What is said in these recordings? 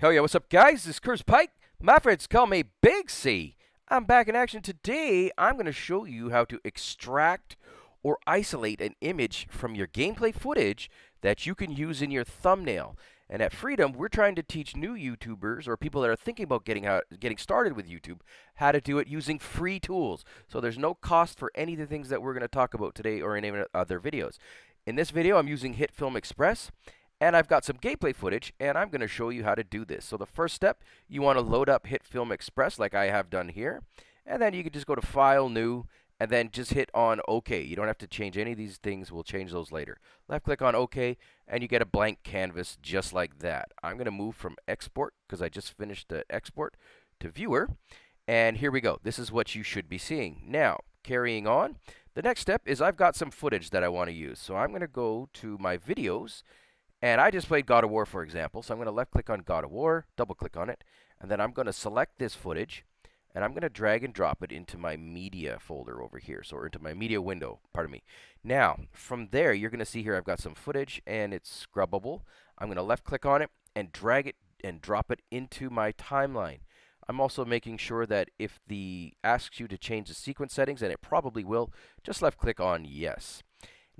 Hell yeah, what's up, guys? This is Curtis Pike. My friends call me Big C. I'm back in action today. I'm going to show you how to extract or isolate an image from your gameplay footage that you can use in your thumbnail. And at Freedom, we're trying to teach new YouTubers or people that are thinking about getting how, getting started with YouTube how to do it using free tools. So there's no cost for any of the things that we're going to talk about today or in any other videos. In this video, I'm using HitFilm Express and I've got some gameplay footage, and I'm going to show you how to do this. So the first step, you want to load up HitFilm Express like I have done here. And then you can just go to File, New, and then just hit on OK. You don't have to change any of these things. We'll change those later. Left click on OK, and you get a blank canvas just like that. I'm going to move from Export, because I just finished the export, to Viewer. And here we go. This is what you should be seeing. Now, carrying on, the next step is I've got some footage that I want to use. So I'm going to go to my videos, and I just played God of War, for example. So I'm going to left click on God of War, double click on it, and then I'm going to select this footage, and I'm going to drag and drop it into my media folder over here, so into my media window, pardon me. Now, from there, you're going to see here I've got some footage, and it's scrubbable. I'm going to left click on it and drag it and drop it into my timeline. I'm also making sure that if the asks you to change the sequence settings, and it probably will, just left click on yes.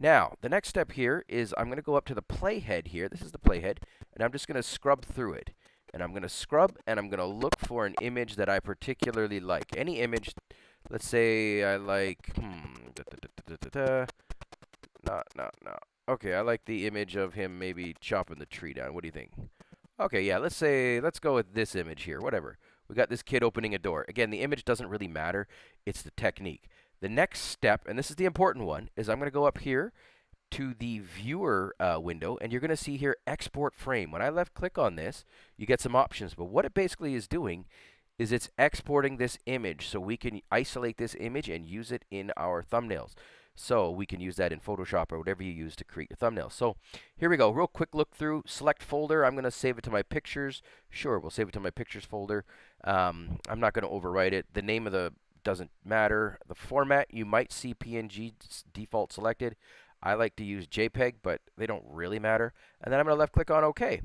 Now, the next step here is I'm going to go up to the playhead here. This is the playhead, and I'm just going to scrub through it. And I'm going to scrub, and I'm going to look for an image that I particularly like. Any image, let's say I like, hmm, da, da, da, no, no, no. Okay, I like the image of him maybe chopping the tree down. What do you think? Okay, yeah, let's say, let's go with this image here, whatever. We got this kid opening a door. Again, the image doesn't really matter. It's the technique. The next step, and this is the important one, is I'm going to go up here to the viewer uh, window, and you're going to see here export frame. When I left click on this, you get some options. But what it basically is doing is it's exporting this image so we can isolate this image and use it in our thumbnails. So we can use that in Photoshop or whatever you use to create your thumbnails. So here we go. Real quick look through. Select folder. I'm going to save it to my pictures. Sure, we'll save it to my pictures folder. Um, I'm not going to overwrite it. The name of the doesn't matter. The format, you might see PNG default selected. I like to use JPEG, but they don't really matter. And then I'm going to left click on OK.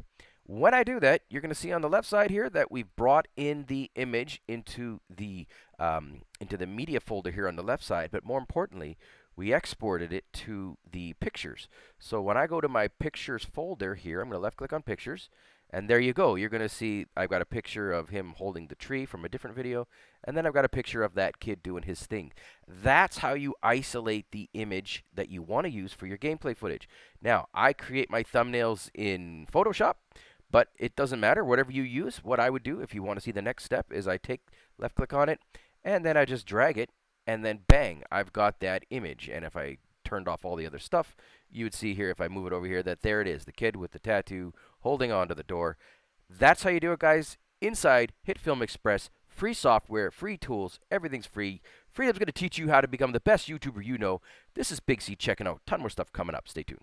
When I do that, you're going to see on the left side here that we've brought in the image into the um, into the media folder here on the left side. But more importantly, we exported it to the pictures. So when I go to my pictures folder here, I'm going to left click on pictures. And there you go. You're going to see I've got a picture of him holding the tree from a different video. And then I've got a picture of that kid doing his thing. That's how you isolate the image that you want to use for your gameplay footage. Now, I create my thumbnails in Photoshop. But it doesn't matter. Whatever you use, what I would do if you want to see the next step is I take left click on it. And then I just drag it. And then bang, I've got that image. And if I turned off all the other stuff, you would see here, if I move it over here, that there it is, the kid with the tattoo holding on to the door. That's how you do it, guys. Inside HitFilm Express, free software, free tools, everything's free. Freedom's going to teach you how to become the best YouTuber you know. This is Big C checking out. Ton more stuff coming up. Stay tuned.